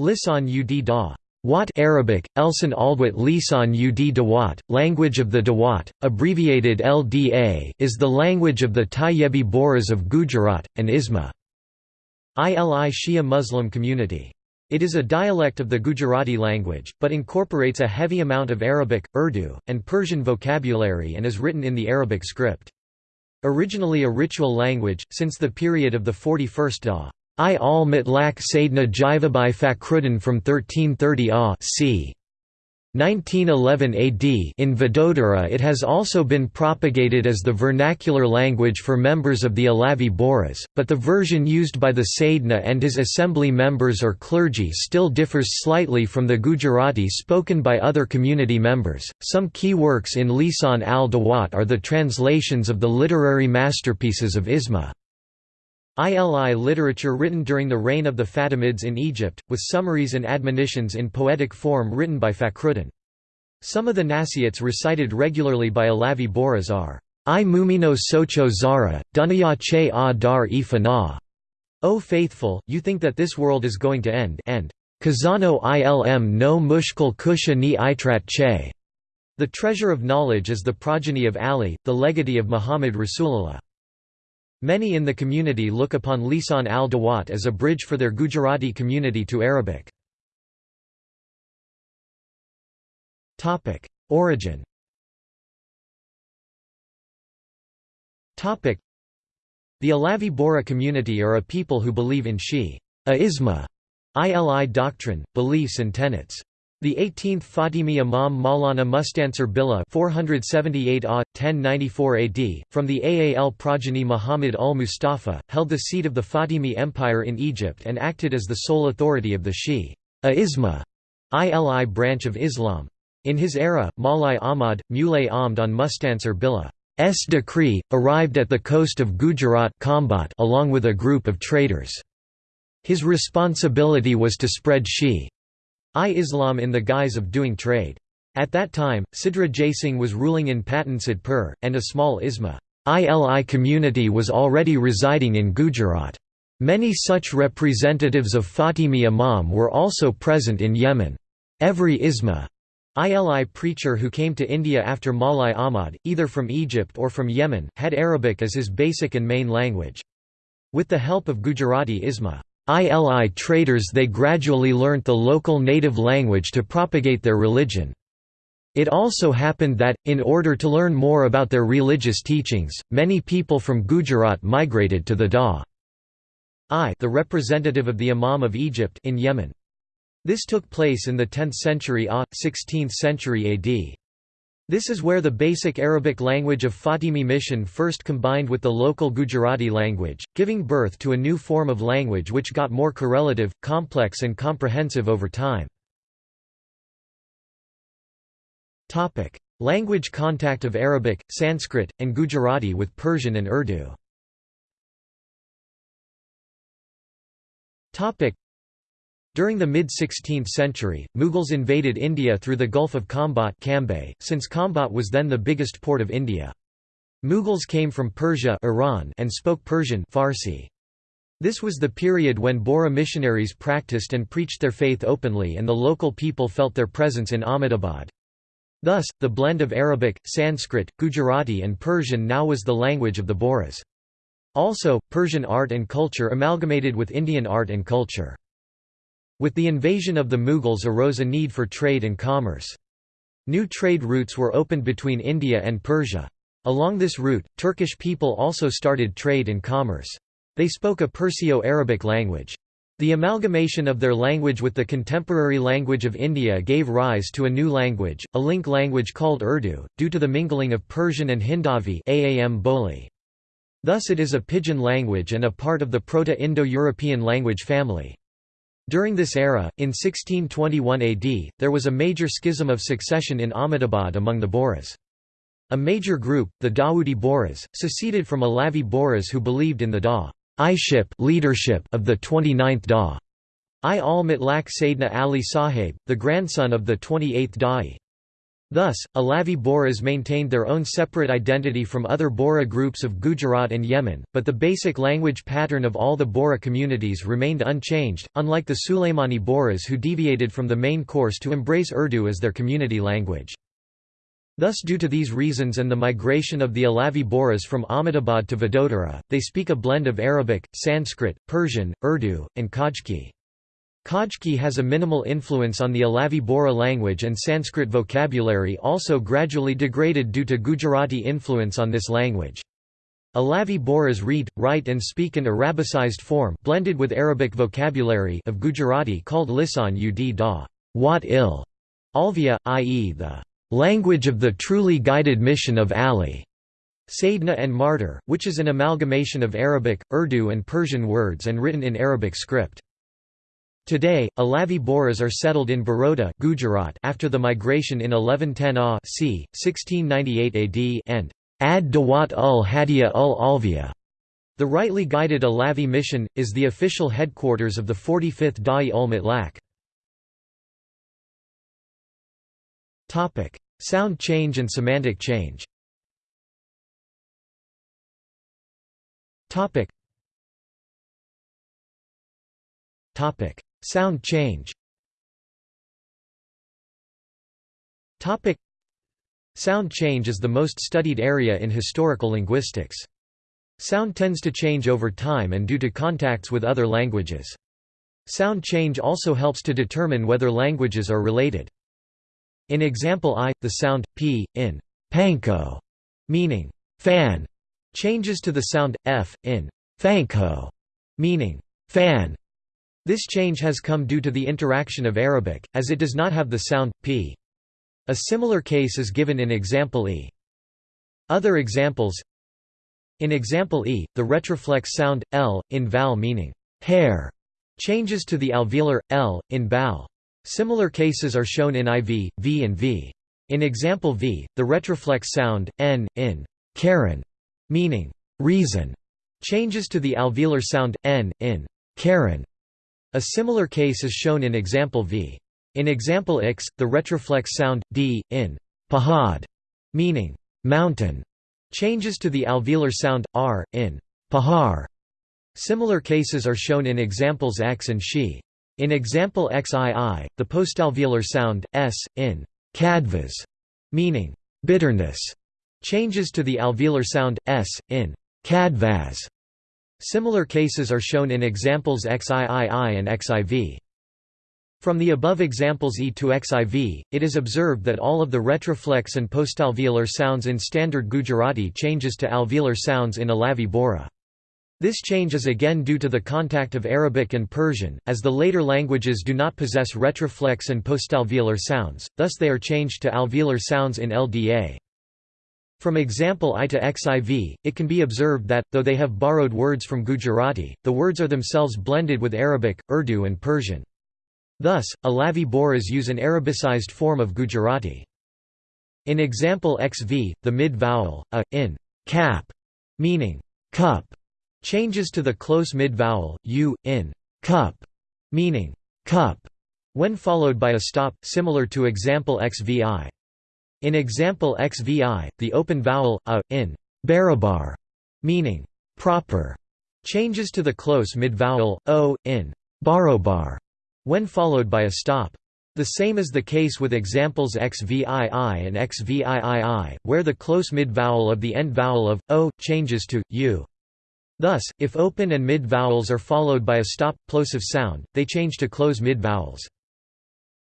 Lisan ud da. Wat Arabic, Elsan Aldwat Lisan ud Dawat, language of the Dawat, abbreviated LDA is the language of the Tayyebi Bohras of Gujarat, and Isma. ILI Shia Muslim community. It is a dialect of the Gujarati language, but incorporates a heavy amount of Arabic, Urdu, and Persian vocabulary and is written in the Arabic script. Originally a ritual language, since the period of the 41st Da. I al Mutlaq Sayyidina Jivabhai Fakhruddin from 1330 AH c. 1911 AD in Vadodara it has also been propagated as the vernacular language for members of the Alavi Bohras, but the version used by the Sayyidina and his assembly members or clergy still differs slightly from the Gujarati spoken by other community members. Some key works in Lisan al-Dawat are the translations of the literary masterpieces of Isma. ILI literature written during the reign of the Fatimids in Egypt, with summaries and admonitions in poetic form written by Fakhruddin. Some of the nasiats recited regularly by Alavi Bohras are, I mumino socho zara, dunya che a dar e fana. O faithful, you think that this world is going to end and Kazano ilm no mushkil kusha ni itrat che. The treasure of knowledge is the progeny of Ali, the legatee of Muhammad Rasulullah. Many in the community look upon Lisan al-Dawat as a bridge for their Gujarati community to Arabic. Origin The Alavi Bora community are a people who believe in Shi a Isma, ILI doctrine, beliefs and tenets. The 18th Fatimi Imam Maulana Mustansir Billah 478 AH, 1094 AD, from the Aal progeny Muhammad al-Mustafa, held the seat of the Fatimi Empire in Egypt and acted as the sole authority of the Shi a ILI branch of Islam. In his era, Malai Ahmad, Mulay Ahmad on Mustansir Billah's decree, arrived at the coast of Gujarat along with a group of traders. His responsibility was to spread Shi I-Islam in the guise of doing trade. At that time, Sidra Jaising was ruling in Patansadpur, and a small Isma ILI community was already residing in Gujarat. Many such representatives of Fatimi Imam were also present in Yemen. Every Isma ILI preacher who came to India after Malai Ahmad, either from Egypt or from Yemen, had Arabic as his basic and main language. With the help of Gujarati Isma ILI traders they gradually learnt the local native language to propagate their religion. It also happened that, in order to learn more about their religious teachings, many people from Gujarat migrated to the Da. I the representative of the Imam of Egypt in Yemen. This took place in the 10th century AH, 16th century AD. This is where the basic Arabic language of Fatimi mission first combined with the local Gujarati language, giving birth to a new form of language which got more correlative, complex and comprehensive over time. language contact of Arabic, Sanskrit, and Gujarati with Persian and Urdu during the mid-16th century, Mughals invaded India through the Gulf of Khambat since Khambat was then the biggest port of India. Mughals came from Persia Iran and spoke Persian Farsi. This was the period when Bohra missionaries practiced and preached their faith openly and the local people felt their presence in Ahmedabad. Thus, the blend of Arabic, Sanskrit, Gujarati and Persian now was the language of the Bohras. Also, Persian art and culture amalgamated with Indian art and culture. With the invasion of the Mughals arose a need for trade and commerce. New trade routes were opened between India and Persia. Along this route, Turkish people also started trade and commerce. They spoke a Perso-Arabic language. The amalgamation of their language with the contemporary language of India gave rise to a new language, a link language called Urdu, due to the mingling of Persian and Hindavi Aam. Thus it is a pidgin language and a part of the Proto-Indo-European language family. During this era, in 1621 AD, there was a major schism of succession in Ahmedabad among the Bohras. A major group, the Dawoodi Bohras, seceded from Alavi Bohras who believed in the Da leadership of the 29th Da. I al Sayyidina Ali Sahib, the grandson of the 28th Da'i. Thus, Alavi Boras maintained their own separate identity from other Bora groups of Gujarat and Yemen, but the basic language pattern of all the Bora communities remained unchanged, unlike the Sulaimani Boras who deviated from the main course to embrace Urdu as their community language. Thus due to these reasons and the migration of the Alavi Boras from Ahmedabad to Vadodara, they speak a blend of Arabic, Sanskrit, Persian, Urdu, and Khojki. Khojki has a minimal influence on the Alavi Bora language and Sanskrit vocabulary also gradually degraded due to Gujarati influence on this language. Alavi Boras read, write and speak an Arabicized form blended with Arabic vocabulary of Gujarati called Lisan ud da wat il, Alvia, i.e. the language of the truly guided mission of Ali. Sayyidina and Martyr, which is an amalgamation of Arabic, Urdu and Persian words and written in Arabic script. Today, Alavi Boras are settled in Baroda Gujarat after the migration in 1110 AH c. 1698 AD and Ad Dawat ul Hadiya ul Alvia. The rightly guided Alavi mission, is the official headquarters of the 45th Da'i ul Mutlaq. Sound change and semantic change Topic. Topic. Sound change Topic Sound change is the most studied area in historical linguistics. Sound tends to change over time and due to contacts with other languages. Sound change also helps to determine whether languages are related. In example I, the sound p in panko, meaning fan, changes to the sound f in fanko, meaning fan. This change has come due to the interaction of Arabic, as it does not have the sound, p. A similar case is given in example e. Other examples In example e, the retroflex sound, l, in val meaning hair, changes to the alveolar, l, in bal. Similar cases are shown in iv, v and v. In example v, the retroflex sound, n, in Karen, meaning reason, changes to the alveolar sound, n, in Karen. A similar case is shown in example V. In example X, the retroflex sound, d, in pahad, meaning mountain, changes to the alveolar sound, r, in pahar. Similar cases are shown in examples X and she. In example XII, the postalveolar sound, s, in kadvas, meaning bitterness, changes to the alveolar sound, s, in kadvas. Similar cases are shown in examples XIII and XIV. From the above examples E to XIV, it is observed that all of the retroflex and postalveolar sounds in standard Gujarati changes to alveolar sounds in Alavi Bora. This change is again due to the contact of Arabic and Persian, as the later languages do not possess retroflex and postalveolar sounds, thus they are changed to alveolar sounds in LDA. From example I to XIV, it can be observed that, though they have borrowed words from Gujarati, the words are themselves blended with Arabic, Urdu and Persian. Thus, Alavi Boras use an Arabicized form of Gujarati. In example XV, the mid-vowel, a, in cap, meaning cup, changes to the close mid-vowel, u, in cup, meaning cup, when followed by a stop, similar to example XVI. In example XVI, the open vowel, a, in barabar, meaning proper, changes to the close mid-vowel, o, in barobar, when followed by a stop. The same is the case with examples xvii and xviii, where the close mid-vowel of the end vowel of, o, changes to, u. Thus, if open and mid-vowels are followed by a stop, plosive sound, they change to close mid-vowels.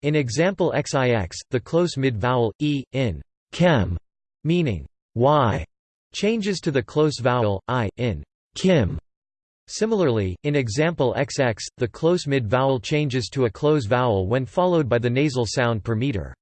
In example XIX, the close mid-vowel, e, in chem, meaning y, changes to the close vowel, i, in kim. Similarly, in example XX, the close mid-vowel changes to a close vowel when followed by the nasal sound per meter.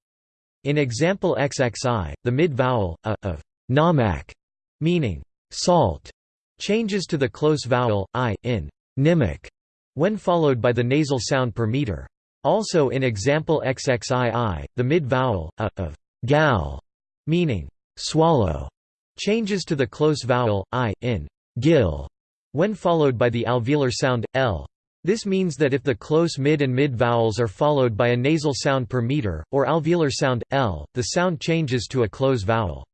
In example XXI, the mid-vowel, a, of namak, meaning salt, changes to the close vowel, i, in nimak, when followed by the nasal sound per meter. Also in example XXII, the mid-vowel, a, of gal, meaning swallow, changes to the close vowel, i, in gil, when followed by the alveolar sound, l. This means that if the close mid and mid vowels are followed by a nasal sound per meter, or alveolar sound, l, the sound changes to a close vowel.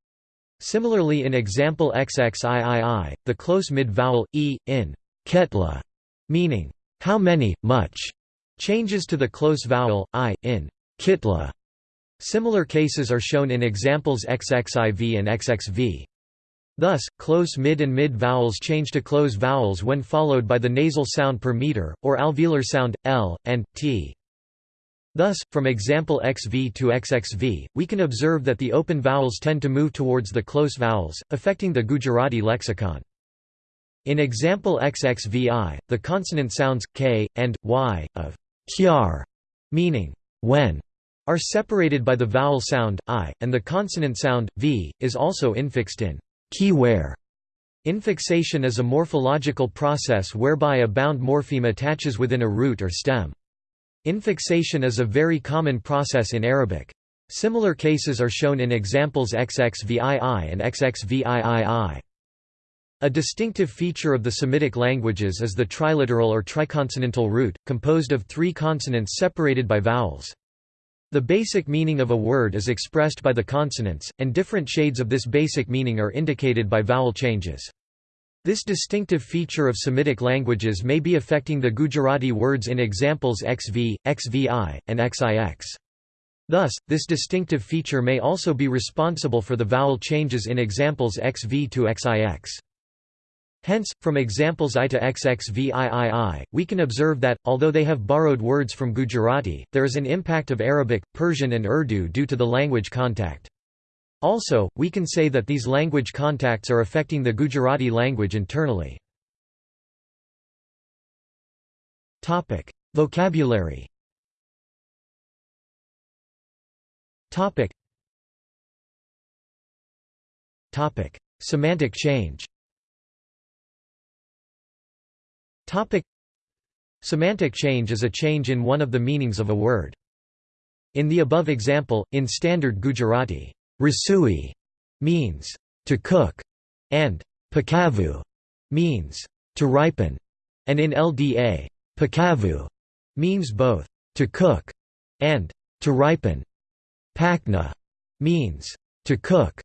Similarly in example XXIII, the close mid vowel, e, in ketla, meaning, how many, much, changes to the close vowel, i, in kitla. Similar cases are shown in examples XXIV and XXV. Thus, close mid and mid vowels change to close vowels when followed by the nasal sound per meter, or alveolar sound, l, and, t. Thus, from example xv to xxv, we can observe that the open vowels tend to move towards the close vowels, affecting the Gujarati lexicon. In example xxvi, the consonant sounds, k, and, y, of kyar, meaning, when, are separated by the vowel sound, i, and the consonant sound, v, is also infixed in keyware. Infixation is a morphological process whereby a bound morpheme attaches within a root or stem. Infixation is a very common process in Arabic. Similar cases are shown in examples XXVII and XXVIII. A distinctive feature of the Semitic languages is the triliteral or triconsonantal root, composed of three consonants separated by vowels. The basic meaning of a word is expressed by the consonants, and different shades of this basic meaning are indicated by vowel changes. This distinctive feature of Semitic languages may be affecting the Gujarati words in examples xv, xvi, and xix. Thus, this distinctive feature may also be responsible for the vowel changes in examples xv to xix. Hence, from examples I to XXVIII, we can observe that, although they have borrowed words from Gujarati, there is an impact of Arabic, Persian and Urdu due to the language contact. Also, we can say that these language contacts are affecting the Gujarati language internally. Vocabulary Semantic change Topic Semantic change is a change in one of the meanings of a word. In the above example, in standard Gujarati, rasui means to cook, and pakavu means to ripen, and in LDA, pakavu means both to cook and to ripen. Pakna means to cook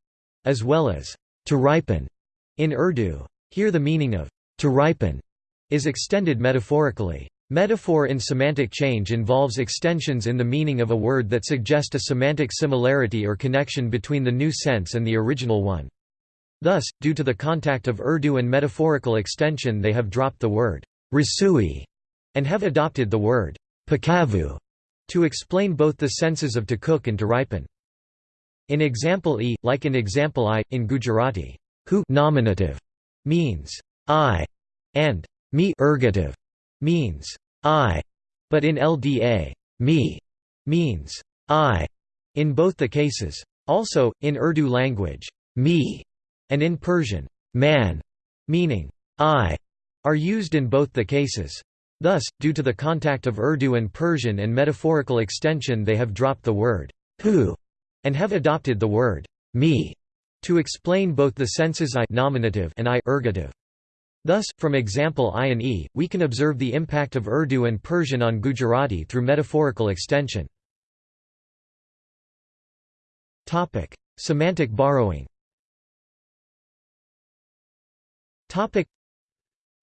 as well as to ripen in Urdu. Here the meaning of to ripen is extended metaphorically. Metaphor in semantic change involves extensions in the meaning of a word that suggest a semantic similarity or connection between the new sense and the original one. Thus, due to the contact of Urdu and metaphorical extension they have dropped the word rasui and have adopted the word pakavu to explain both the senses of to cook and to ripen. In example e, like in example I, in Gujarati, hu nominative means I, and me ergative means I, but in LDA, me means I in both the cases. Also, in Urdu language, me and in Persian, man meaning I are used in both the cases. Thus, due to the contact of Urdu and Persian and metaphorical extension they have dropped the word who and have adopted the word me to explain both the senses I nominative and I ergative. Thus, from example I and E, we can observe the impact of Urdu and Persian on Gujarati through metaphorical extension. Semantic borrowing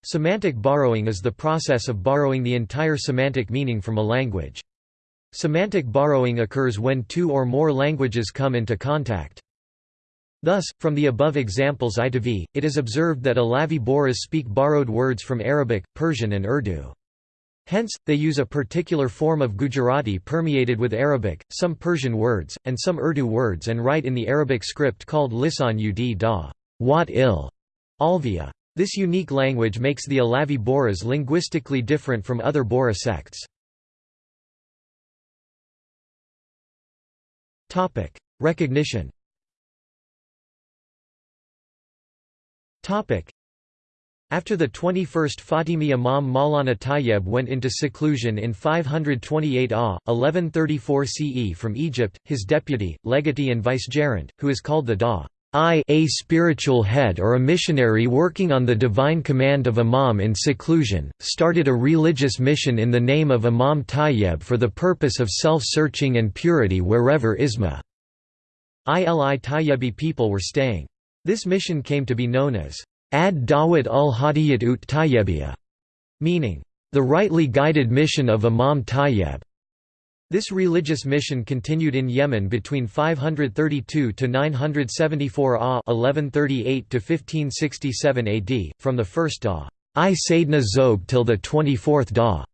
Semantic borrowing is the process of borrowing the entire semantic meaning from a language. Semantic borrowing occurs when two or more languages come into contact. Thus, from the above examples I to V, it is observed that Alavi Boras speak borrowed words from Arabic, Persian and Urdu. Hence, they use a particular form of Gujarati permeated with Arabic, some Persian words, and some Urdu words and write in the Arabic script called Lisan ud da wat il Alvia. This unique language makes the Alavi Boras linguistically different from other Bora sects. Recognition After the 21st Fatimi Imam Maulana Tayyib went into seclusion in 528 AH, 1134 CE from Egypt, his deputy, legatee and vicegerent, who is called the Da a spiritual head or a missionary working on the divine command of Imam in seclusion, started a religious mission in the name of Imam Tayyib for the purpose of self-searching and purity wherever Isma ili Tayyibi people were staying. This mission came to be known as Ad Dawat ul Hadiyat ut Tayyibiyah, meaning, the rightly guided mission of Imam Tayyib. This religious mission continued in Yemen between 532 to 974 AH 1138 to 1567 AD, from the first Da I Sayyidina Zoeb till the 24th Da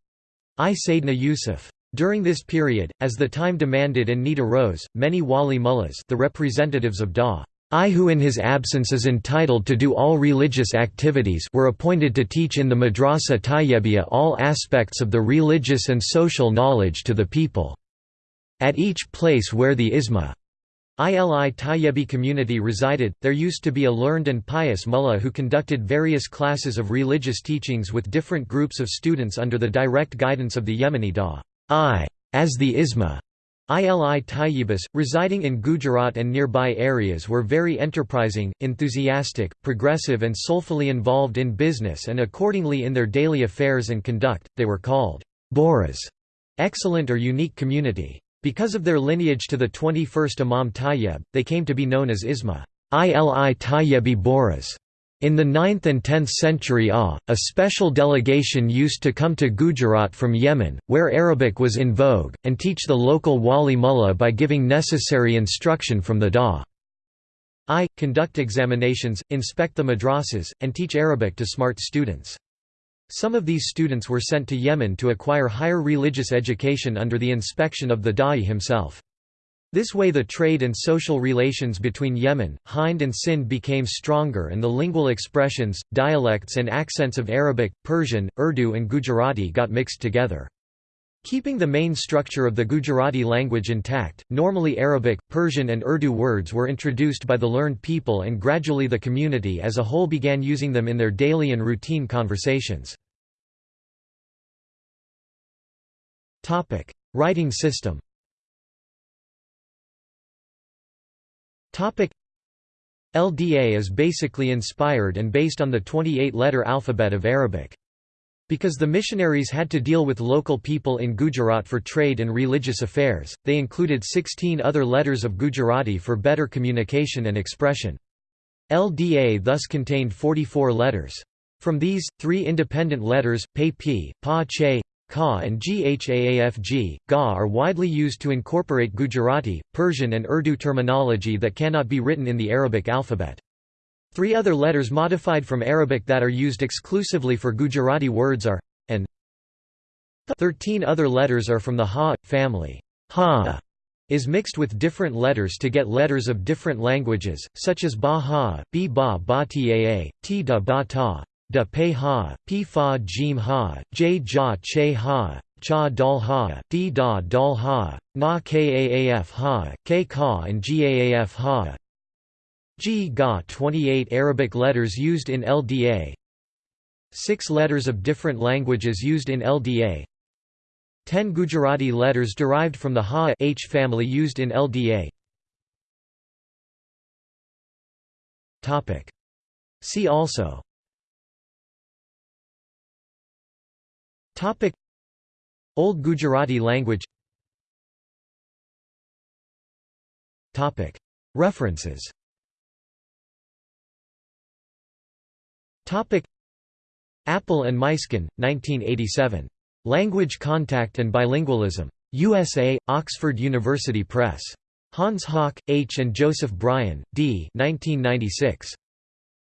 I Sayyidina Yusuf. During this period, as the time demanded and need arose, many wali mullahs the representatives of Da I who in his absence is entitled to do all religious activities were appointed to teach in the Madrasa Tayyibiyah all aspects of the religious and social knowledge to the people. At each place where the Isma ili Tayyibi community resided, there used to be a learned and pious mullah who conducted various classes of religious teachings with different groups of students under the direct guidance of the Yemeni Da I, as the Isma ILI Tayyibis, residing in Gujarat and nearby areas were very enterprising, enthusiastic, progressive and soulfully involved in business and accordingly in their daily affairs and conduct, they were called Boras, excellent or unique community. Because of their lineage to the 21st Imam Tayyib, they came to be known as Isma ili Tayyibi Bohras. In the 9th and 10th century AH, a special delegation used to come to Gujarat from Yemen, where Arabic was in vogue, and teach the local wali mullah by giving necessary instruction from the Da. I, conduct examinations, inspect the madrasas, and teach Arabic to smart students. Some of these students were sent to Yemen to acquire higher religious education under the inspection of the Da'i himself. This way the trade and social relations between Yemen, Hind and Sind became stronger and the lingual expressions, dialects and accents of Arabic, Persian, Urdu and Gujarati got mixed together. Keeping the main structure of the Gujarati language intact, normally Arabic, Persian and Urdu words were introduced by the learned people and gradually the community as a whole began using them in their daily and routine conversations. Writing system LDA is basically inspired and based on the 28-letter alphabet of Arabic. Because the missionaries had to deal with local people in Gujarat for trade and religious affairs, they included 16 other letters of Gujarati for better communication and expression. LDA thus contained 44 letters. From these, three independent letters, pe p, pa che, Ka and Ghaafg, Ga are widely used to incorporate Gujarati, Persian and Urdu terminology that cannot be written in the Arabic alphabet. Three other letters modified from Arabic that are used exclusively for Gujarati words are and. Thirteen other letters are from the Ha family. Ha is mixed with different letters to get letters of different languages, such as Ba Ha, B Ba Ba Taa, T Da Ba Ta, Da Pe Ha, P Fa Jim Ha, J Ja Che Ha, Cha Dal Ha, D Da Dal Ha, Na Kaaf Ha, K Ka and Gaaf Ha. G Ga 28 Arabic letters used in LDA 6 letters of different languages used in LDA 10 Gujarati letters derived from the Ha H family used in LDA Topic. See also Topic Old Gujarati language Topic References Topic Appel and Muysken, 1987. Language Contact and Bilingualism. USA, Oxford University Press. Hans Hauck, H. and Joseph Brian, D. 1996.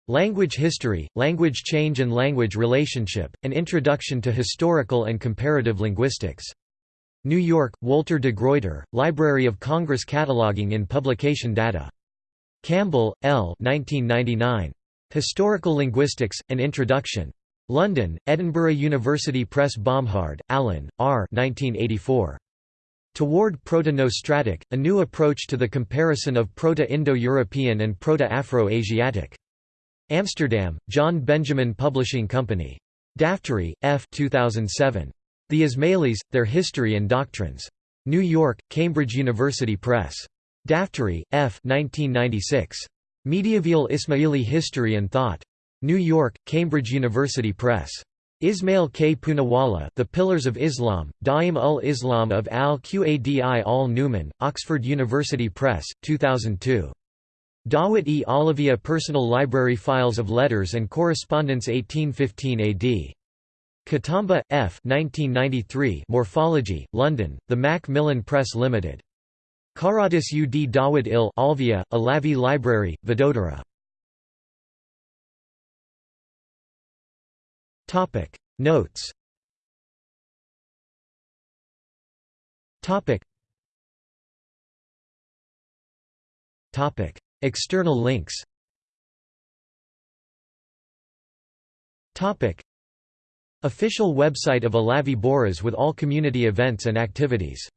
Language History, Language Change and Language Relationship, An Introduction to Historical and Comparative Linguistics. New York, Walter de Gruyter, Library of Congress Cataloging in Publication Data. Campbell, L. 1999. Historical Linguistics, An Introduction. London, Edinburgh University Press Bomhard, Alan, R. 1984. Toward Proto-Nostratic, A New Approach to the Comparison of Proto-Indo-European and Proto-Afro-Asiatic. Amsterdam, John Benjamin Publishing Company. Daftary, F. 2007. The Ismailis, Their History and Doctrines. New York, Cambridge University Press. Daftary, F. 1996. Medieval Ismaili History and Thought. New York, Cambridge University Press. Ismail K. Poonawalla, The Pillars of Islam, Da'im ul Islam of al-Qadi al-Numan, Oxford University Press, 2002. Dawat-e Olivia Personal Library Files of Letters and Correspondence 1815 AD. Katamba, F. 1993 Morphology, London, The Macmillan Press Limited. Karatis ud Dawud il Alvia, Alavi Library, Vadodara. Notes External links. Official website of Alavi Boras with all community events and activities